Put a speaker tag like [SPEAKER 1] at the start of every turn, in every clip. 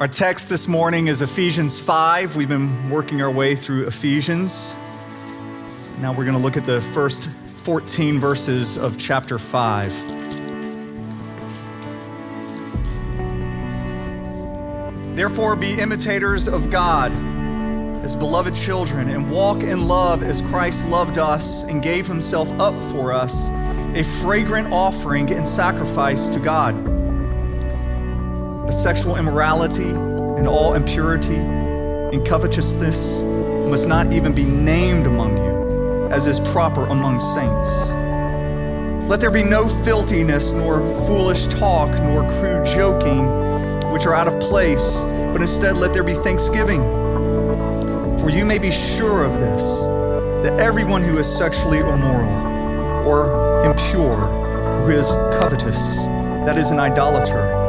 [SPEAKER 1] Our text this morning is Ephesians 5. We've been working our way through Ephesians. Now we're going to look at the first 14 verses of chapter 5. Therefore, be imitators of God as beloved children and walk in love as Christ loved us and gave himself up for us, a fragrant offering and sacrifice to God sexual immorality and all impurity and covetousness must not even be named among you, as is proper among saints. Let there be no filthiness, nor foolish talk, nor crude joking, which are out of place, but instead let there be thanksgiving. For you may be sure of this, that everyone who is sexually immoral, or impure, or is covetous, that is an idolater,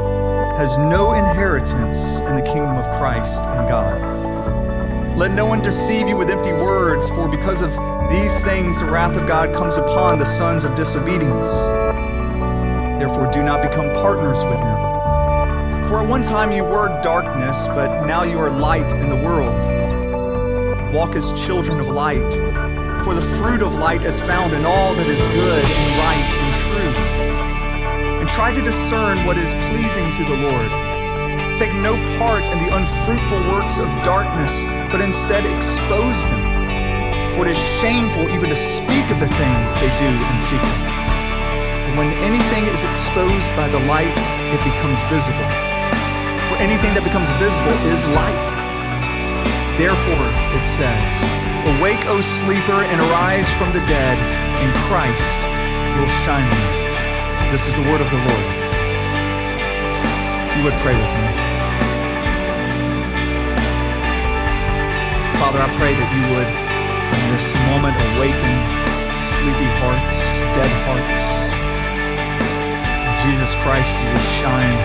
[SPEAKER 1] has no inheritance in the kingdom of Christ and God. Let no one deceive you with empty words, for because of these things the wrath of God comes upon the sons of disobedience. Therefore, do not become partners with them. For at one time you were darkness, but now you are light in the world. Walk as children of light, for the fruit of light is found in all that is good and right and try to discern what is pleasing to the Lord. Take no part in the unfruitful works of darkness, but instead expose them. For it is shameful even to speak of the things they do in secret. And when anything is exposed by the light, it becomes visible. For anything that becomes visible is light. Therefore, it says, Awake, O sleeper, and arise from the dead, and Christ will shine on you. This is the word of the Lord. You would pray with me. Father, I pray that you would, in this moment, awaken sleepy hearts, dead hearts. Jesus Christ, you would shine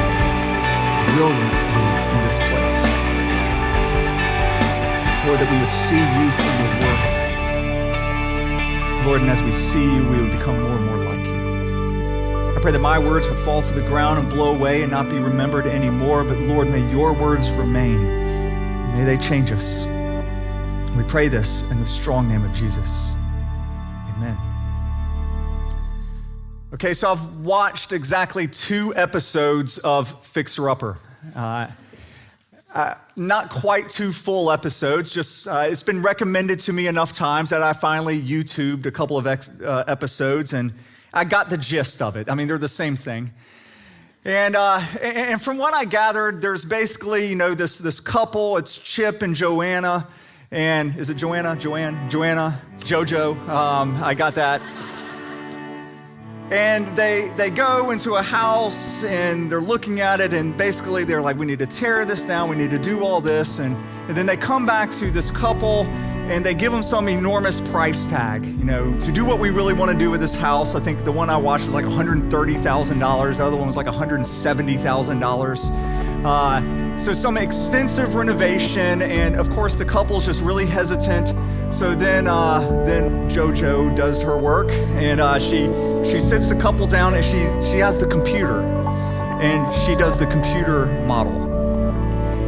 [SPEAKER 1] brilliantly in this place. Lord, that we would see you through your word. Lord, and as we see you, we would become more and more like. I pray that my words would fall to the ground and blow away and not be remembered anymore. But Lord, may your words remain. May they change us. We pray this in the strong name of Jesus. Amen. Okay, so I've watched exactly two episodes of Fixer Upper. Uh, uh, not quite two full episodes, just uh, it's been recommended to me enough times that I finally YouTubed a couple of ex- uh, episodes and I got the gist of it. I mean, they're the same thing. And, uh, and from what I gathered, there's basically, you know, this, this couple, it's Chip and Joanna. And is it Joanna? Joanne? Joanna? Jojo? Um, I got that. And they, they go into a house and they're looking at it, and basically they're like, we need to tear this down, we need to do all this. And, and then they come back to this couple and they give them some enormous price tag, you know, to do what we really want to do with this house. I think the one I watched was like $130,000. The other one was like $170,000. Uh, so some extensive renovation, and of course the couple's just really hesitant. So then, uh, then JoJo does her work, and uh, she she sits the couple down, and she she has the computer, and she does the computer model.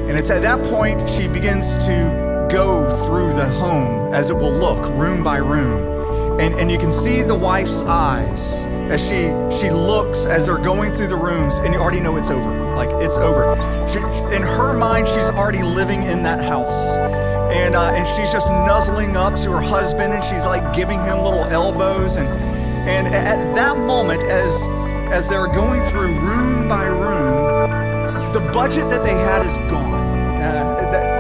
[SPEAKER 1] And it's at that point she begins to go through the home as it will look, room by room. And, and you can see the wife's eyes as she, she looks as they're going through the rooms, and you already know it's over. Like, it's over. She, in her mind, she's already living in that house. And, uh, and she's just nuzzling up to her husband, and she's like giving him little elbows. And, and at that moment, as, as they're going through room by room, the budget that they had is gone. Uh, that,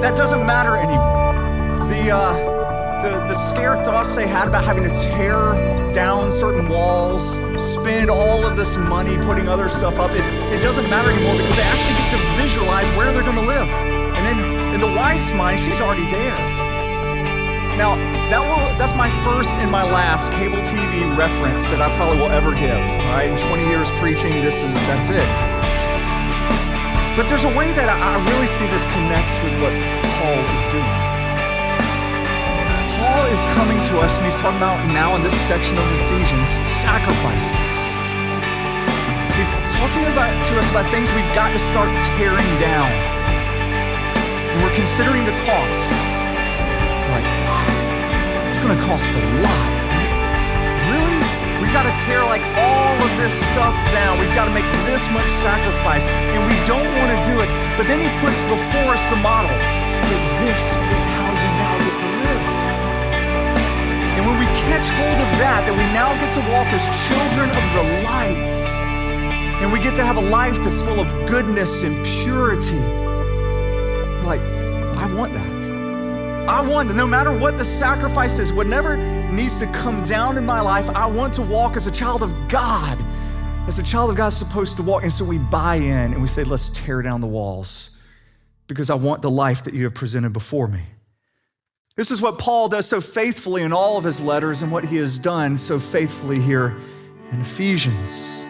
[SPEAKER 1] that, doesn't matter anymore. The, uh, the, the scare thoughts they had about having to tear down certain walls, spend all of this money putting other stuff up, it, it doesn't matter anymore because they actually get to visualize where they're going to live. And in, in the wife's mind, she's already there. Now, that will, that's my first and my last cable TV reference that I probably will ever give. Right, in 20 years preaching, this is that's it. But there's a way that I really see this connects with what Paul is doing. Paul is coming to us and he's talking about now in this section of Ephesians, sacrifices. He's talking about to us about things we've got to start tearing down and we're considering the cost. Like, it's going to cost a lot. We've got to tear like all of this stuff down. We've got to make this much sacrifice, and we don't want to do it. But then he puts before us the model. That this is how you now get to live. And when we catch hold of that, that we now get to walk as children of the light, and we get to have a life that's full of goodness and purity. Like, I want that. I want, that no matter what the sacrifice is, whatever needs to come down in my life, I want to walk as a child of God, as a child of God is supposed to walk. And so we buy in and we say, let's tear down the walls because I want the life that you have presented before me. This is what Paul does so faithfully in all of his letters and what he has done so faithfully here in Ephesians.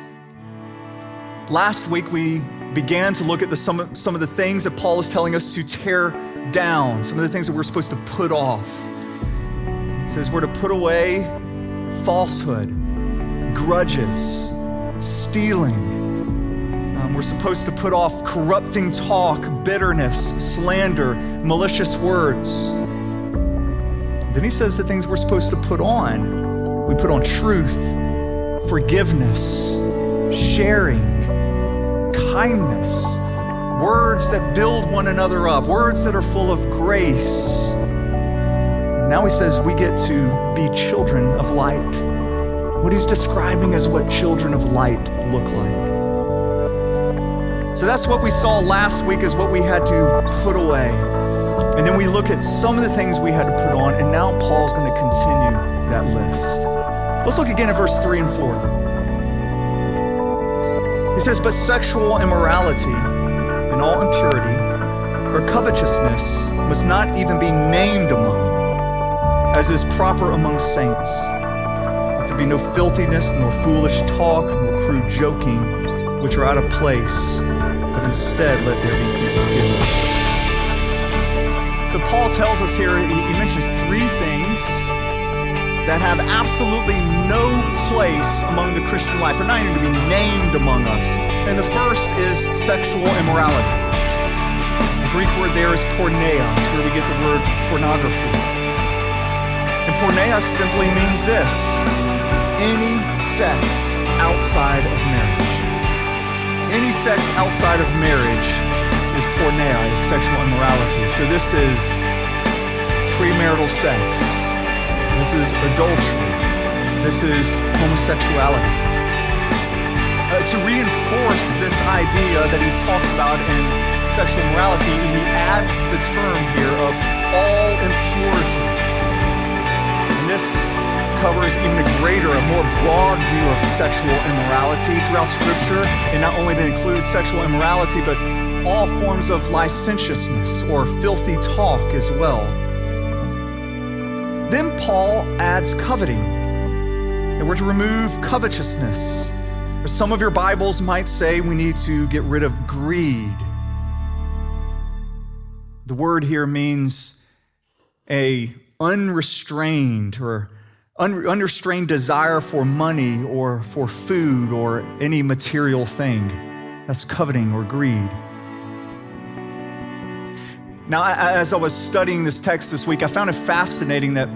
[SPEAKER 1] Last week, we began to look at the, some, some of the things that Paul is telling us to tear down, some of the things that we're supposed to put off. He says we're to put away falsehood, grudges, stealing. Um, we're supposed to put off corrupting talk, bitterness, slander, malicious words. Then he says the things we're supposed to put on. We put on truth, forgiveness, sharing, kindness, words that build one another up, words that are full of grace. And now he says we get to be children of light. What he's describing is what children of light look like. So that's what we saw last week is what we had to put away. And then we look at some of the things we had to put on, and now Paul's going to continue that list. Let's look again at verse 3 and 4. He says, But sexual immorality and all impurity or covetousness must not even be named among you, as is proper among saints. Let there be no filthiness, nor foolish talk, nor crude joking, which are out of place, but instead let there be thanksgiving. So Paul tells us here, he, he mentions three things that have absolutely no place among the Christian life. They're not even to be named among us. And the first is sexual immorality. The Greek word there is porneia. It's where we get the word pornography. And porneia simply means this any sex outside of marriage. Any sex outside of marriage is porneia, is sexual immorality. So this is premarital sex. This is adultery. This is homosexuality. Uh, to reinforce this idea that he talks about in sexual morality, he adds the term here of all impurities. And this covers even a greater, a more broad view of sexual immorality throughout Scripture, and not only to include sexual immorality, but all forms of licentiousness or filthy talk as well. Then Paul adds coveting, and we're to remove covetousness. Or some of your Bibles might say we need to get rid of greed. The word here means a unrestrained or un- unrestrained desire for money or for food or any material thing. That's coveting or greed. Now, as I was studying this text this week, I found it fascinating that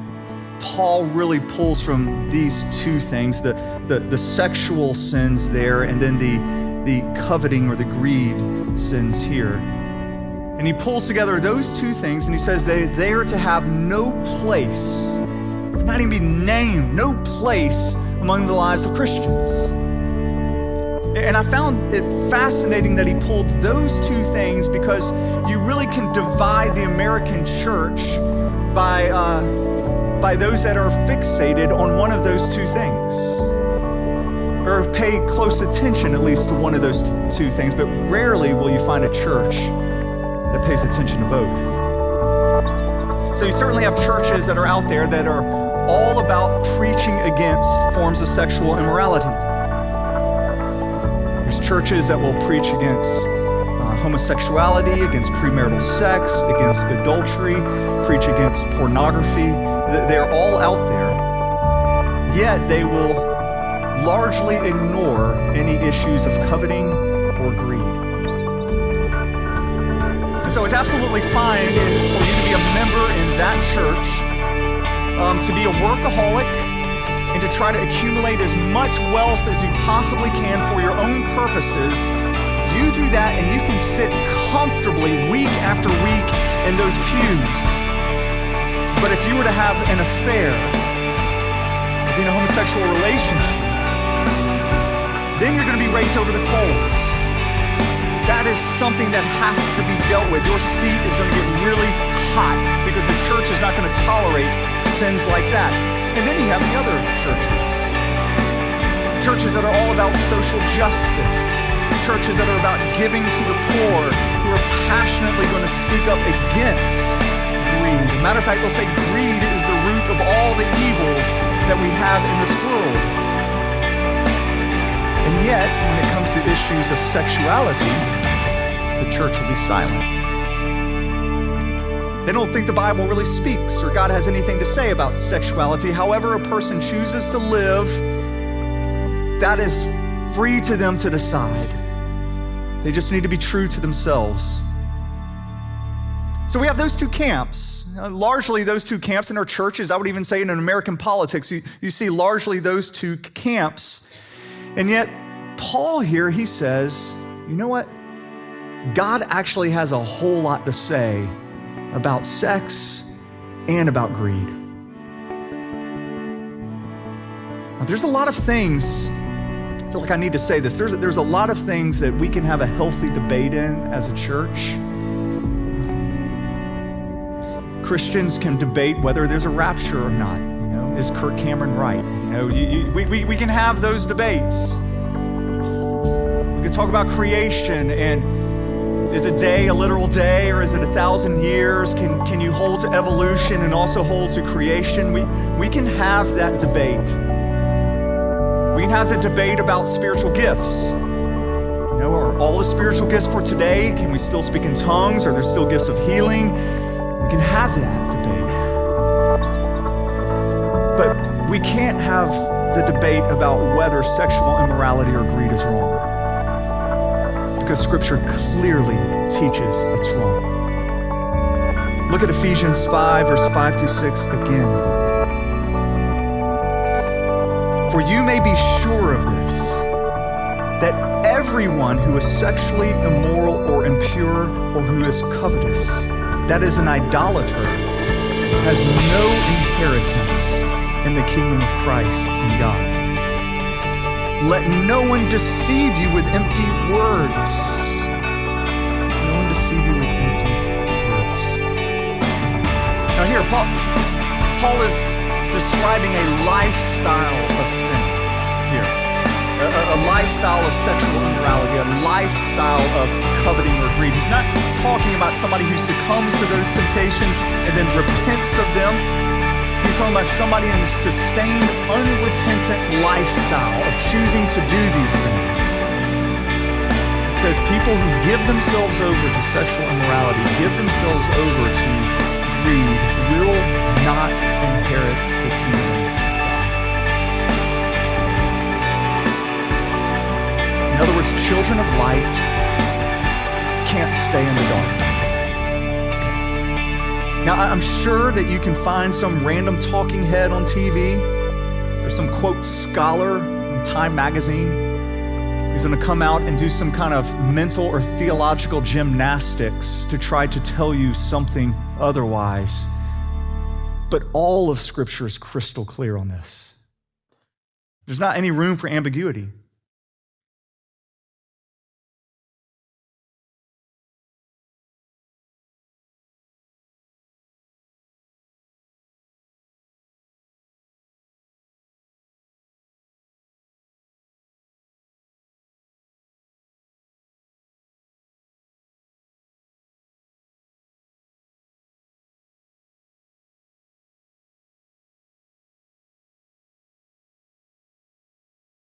[SPEAKER 1] Paul really pulls from these two things the, the, the sexual sins there, and then the, the coveting or the greed sins here. And he pulls together those two things and he says they, they are to have no place, not even be named, no place among the lives of Christians. And I found it fascinating that he pulled those two things because you really can divide the American church by, uh, by those that are fixated on one of those two things. Or pay close attention, at least, to one of those t- two things, but rarely will you find a church that pays attention to both. So you certainly have churches that are out there that are all about preaching against forms of sexual immorality churches that will preach against uh, homosexuality, against premarital sex, against adultery, preach against pornography. They're all out there. Yet they will largely ignore any issues of coveting or greed. And so it's absolutely fine for you to be a member in that church, um, to be a workaholic, and to try to accumulate as much wealth as you possibly can for your own purposes. You do that and you can sit comfortably week after week in those pews. But if you were to have an affair, in a homosexual relationship, then you're going to be raked over the coals. That is something that has to be dealt with. Your seat is going to get really hot because the church is not going to tolerate sins like that. And then you have the other about social justice. Churches that are about giving to the poor, who are passionately going to speak up against greed. As a matter of fact, they'll say greed is the root of all the evils that we have in this world. And yet, when it comes to issues of sexuality, the church will be silent. They don't think the Bible really speaks or God has anything to say about sexuality. However, a person chooses to live, that is free to them to decide. They just need to be true to themselves. So we have those two camps. Uh, largely, those two camps in our churches, I would even say in American politics, you, you see largely those two camps. And yet, Paul here, he says, you know what? God actually has a whole lot to say about sex and about greed. Now, there's a lot of things, feel like I need to say this. There's, there's a lot of things that we can have a healthy debate in as a church. Christians can debate whether there's a rapture or not. You know, is Kirk Cameron right? You know, you, you, we, we, we can have those debates. We can talk about creation and is a day a literal day or is it a thousand years? Can, can you hold to evolution and also hold to creation? We, we can have that debate. We can have the debate about spiritual gifts. You know, are all the spiritual gifts for today? Can we still speak in tongues? Are there still gifts of healing? We can have that debate. But we can't have the debate about whether sexual immorality or greed is wrong because Scripture clearly teaches it's wrong. Look at Ephesians 5, verse 5 through 6 again. For you may be sure of this, that everyone who is sexually immoral or impure or who is covetous, that is an idolater, has no inheritance in the kingdom of Christ and God. Let no one deceive you with empty words. No one deceive you with empty words. Now, here, Paul, Paul is describing a lifestyle of sin here. A, a, lifestyle of sexual immorality, a lifestyle of coveting or greed. He's not talking about somebody who succumbs to those temptations and then repents of them He's talking about somebody in a sustained, unrepentant lifestyle of choosing to do these things. It says people who give themselves over to sexual immorality, give themselves over to greed, will not inherit the kingdom. In other words, children of light can't stay in the dark. Now, I'm sure that you can find some random talking head on TV or some quote scholar in Time magazine who's going to come out and do some kind of mental or theological gymnastics to try to tell you something otherwise. But all of Scripture is crystal clear on this. There's not any room for ambiguity.